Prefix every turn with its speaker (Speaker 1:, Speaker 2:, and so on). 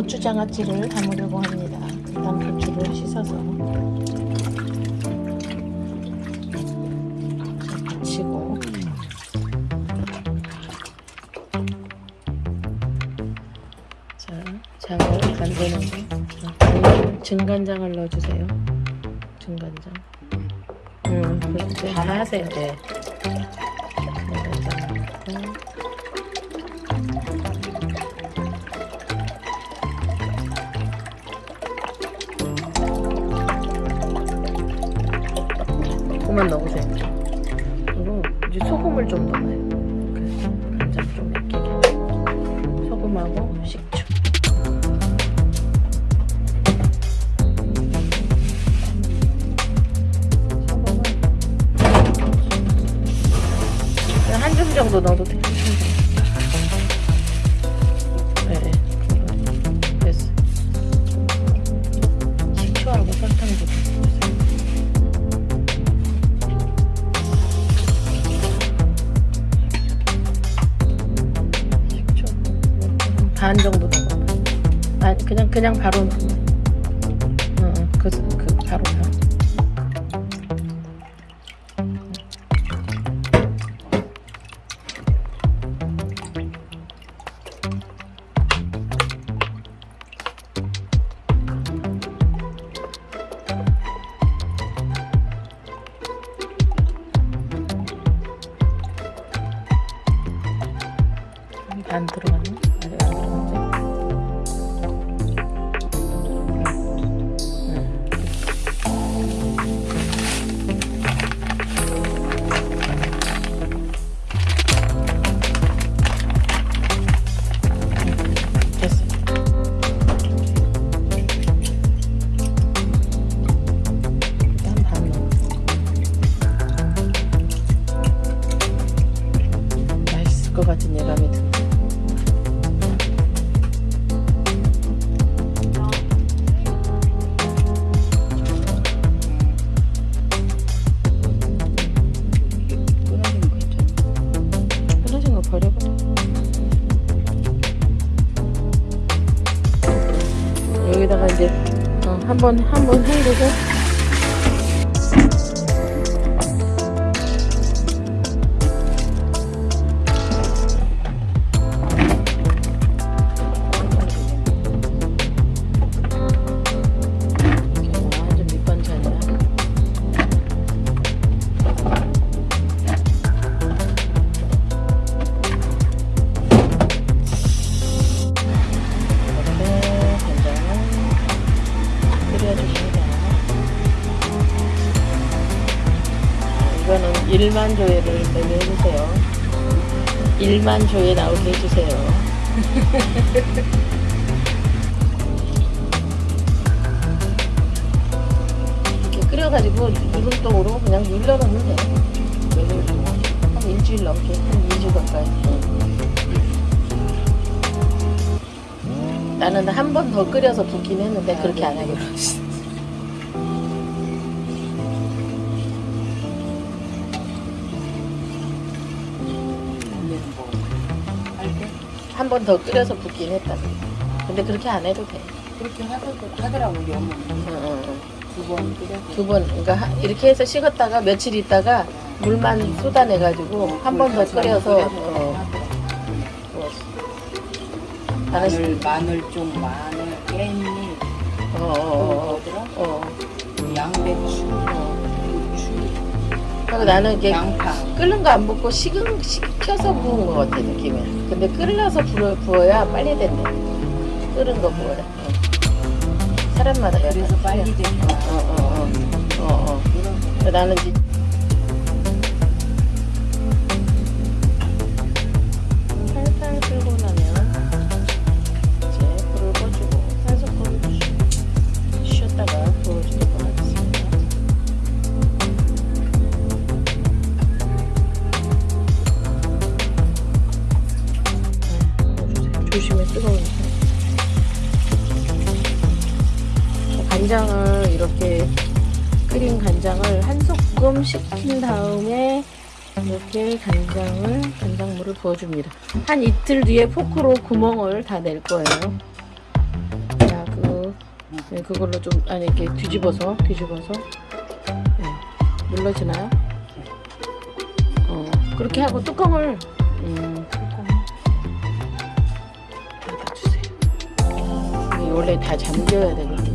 Speaker 1: 고추장아찌를 담으려고 합니다. 일단 고추를 씻어서 증간장을 넣어주세요. 증간장. 음, 그렇게 다 하세요. 네. 이제 소금을 좀 넣어요. 그래서 간장 좀 익히게. 소금하고 식초. 반 정도 넣어. 아 그냥 그냥 바로 넣어. 어, 어, 그, 그 바로 바로. 안 들어갔지? 같은 예감이 버려버려. 여기다가 이제 어, 한번 한번 헹구고 1만 조회를 매매 해주세요. 1만 조회 나오게 해주세요. 이렇게 끓여가지고 누름떡으로 그냥 눌러놓으면 돼. 한 일주일 넘게, 한 2주 가까이. 나는 한 번 더 끓여서 붓긴 했는데 그렇게 안 하기로 했어. 한 번 더 끓여서 붓긴 했다. 근데 그렇게 안 해도 돼.
Speaker 2: 그렇게 하더, 하더라고, 우리 어머니. 두번 끓여.
Speaker 1: 두 번, 그러니까 하- 이렇게 해서 식었다가 며칠 있다가 물만 쏟아내가지고 한 번 더 끓여서 어. 나는 시-
Speaker 2: 마늘, 마늘종, 마늘, 깻잎,
Speaker 1: 어,
Speaker 2: 또
Speaker 1: 어,
Speaker 2: 뭐더라?
Speaker 1: 어,
Speaker 2: 양배추,
Speaker 1: 어. 그리고 나는 이게
Speaker 2: 양파.
Speaker 1: 끓는 거안 붓고 식은 식혀서 부은 것 같아 느낌이. 근데 끓여서 부어, 부어야 빨리 된대. 끓은 거 부어야. 어. 사람마다
Speaker 2: 그래서 빨리. 되는
Speaker 1: 어. 어, 어, 어, 어.
Speaker 2: 거.
Speaker 1: 나는 이제 뜨거우니까 간장을 이렇게 끓인 간장을 한 소끔 식힌 다음에 이렇게 간장을 간장물을 부어줍니다. 한 이틀 뒤에 포크로 구멍을 다 낼 거예요. 자, 그, 네, 그걸로 좀 아니 이렇게 뒤집어서 뒤집어서. 네, 눌러지나요? 어, 그렇게 하고 뚜껑을 음, 원래 다 잠겨야 되거든요.